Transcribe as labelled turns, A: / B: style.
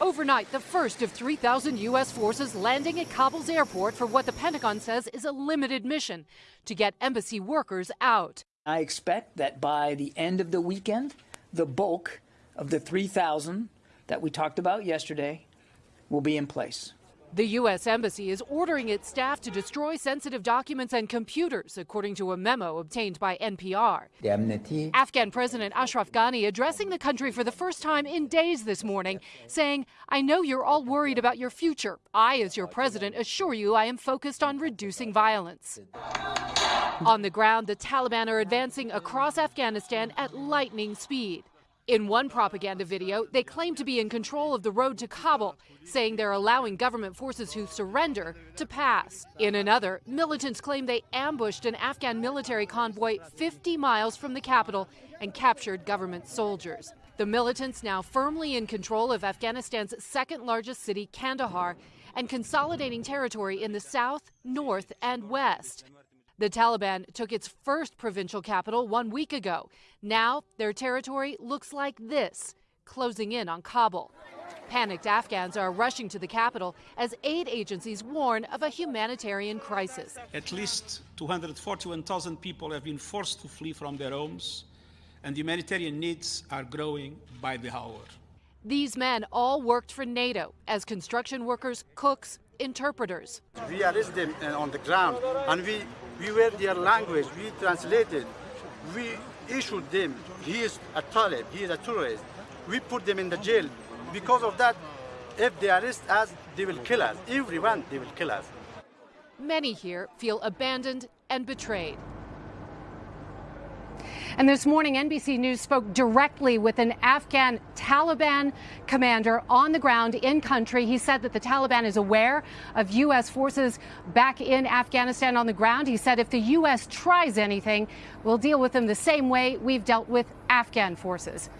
A: Overnight, the first of 3,000 U.S. forces landing at Kabul's airport for what the Pentagon says is a limited mission to get embassy workers out.
B: I expect that by the end of the weekend, the bulk of the 3,000 that we talked about yesterday will be in place.
A: The U.S. Embassy is ordering its staff to destroy sensitive documents and computers, according to a memo obtained by NPR. Afghan President Ashraf Ghani addressing the country for the first time in days this morning, saying, I know you're all worried about your future. I, as your president, assure you I am focused on reducing violence. On the ground, the Taliban are advancing across Afghanistan at lightning speed. In one propaganda video, they claim to be in control of the road to Kabul, saying they're allowing government forces who surrender to pass. In another, militants claim they ambushed an Afghan military convoy 50 miles from the capital and captured government soldiers. The militants now firmly in control of Afghanistan's second largest city, Kandahar, and consolidating territory in the south, north, and west. The Taliban took its first provincial capital one week ago. Now their territory looks like this, closing in on Kabul. Panicked Afghans are rushing to the capital as aid agencies warn of a humanitarian crisis.
C: At least 241,000 people have been forced to flee from their homes, and humanitarian needs are growing by the hour.
A: These men all worked for NATO as construction workers, cooks, interpreters.
D: We arrested them uh, on the ground and we, we were their language, we translated, we issued them, he is a Talib, he is a terrorist. We put them in the jail. Because of that, if they arrest us, they will kill us. Everyone, they will kill us.
A: Many here feel abandoned and betrayed.
E: And this morning, NBC News spoke directly with an Afghan Taliban commander on the ground in country. He said that the Taliban is aware of U.S. forces back in Afghanistan on the ground. He said if the U.S. tries anything, we'll deal with them the same way we've dealt with Afghan forces.